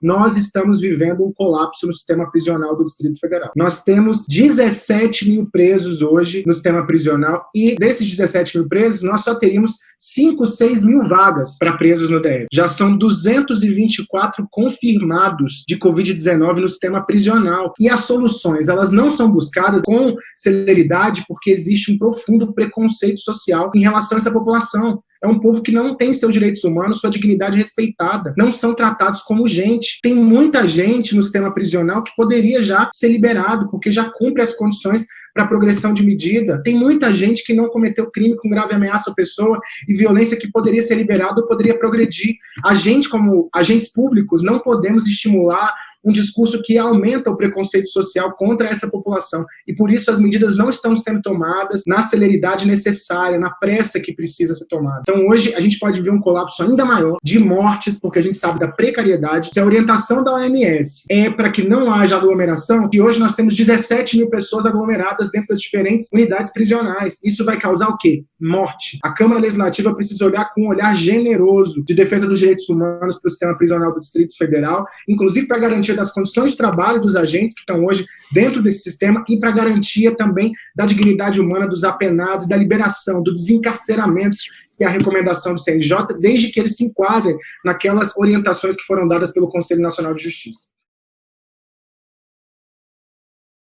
nós estamos vivendo um colapso no sistema prisional do Distrito Federal. Nós temos 17 mil presos hoje no sistema prisional e desses 17 mil presos, nós só teríamos 5, 6 mil vagas para presos no DF. Já são 224 confirmados de Covid-19 no sistema prisional. E as soluções, elas não são buscadas com celeridade porque existe um profundo preconceito social em relação a essa população. É um povo que não tem seus direitos humanos, sua dignidade respeitada. Não são tratados como gente. Tem muita gente no sistema prisional que poderia já ser liberado, porque já cumpre as condições para progressão de medida. Tem muita gente que não cometeu crime com grave ameaça à pessoa e violência que poderia ser liberado ou poderia progredir. A gente, como agentes públicos, não podemos estimular um discurso que aumenta o preconceito social contra essa população. E por isso as medidas não estão sendo tomadas na celeridade necessária, na pressa que precisa ser tomada. Então hoje a gente pode ver um colapso ainda maior de mortes, porque a gente sabe da precariedade. Se a orientação da OMS é para que não haja aglomeração, que hoje nós temos 17 mil pessoas aglomeradas dentro das diferentes unidades prisionais. Isso vai causar o quê? Morte. A Câmara Legislativa precisa olhar com um olhar generoso de defesa dos direitos humanos para o sistema prisional do Distrito Federal, inclusive para garantia das condições de trabalho dos agentes que estão hoje dentro desse sistema e para garantia também da dignidade humana dos apenados, da liberação, do desencarceramento, que é a recomendação do CNJ, desde que eles se enquadrem naquelas orientações que foram dadas pelo Conselho Nacional de Justiça.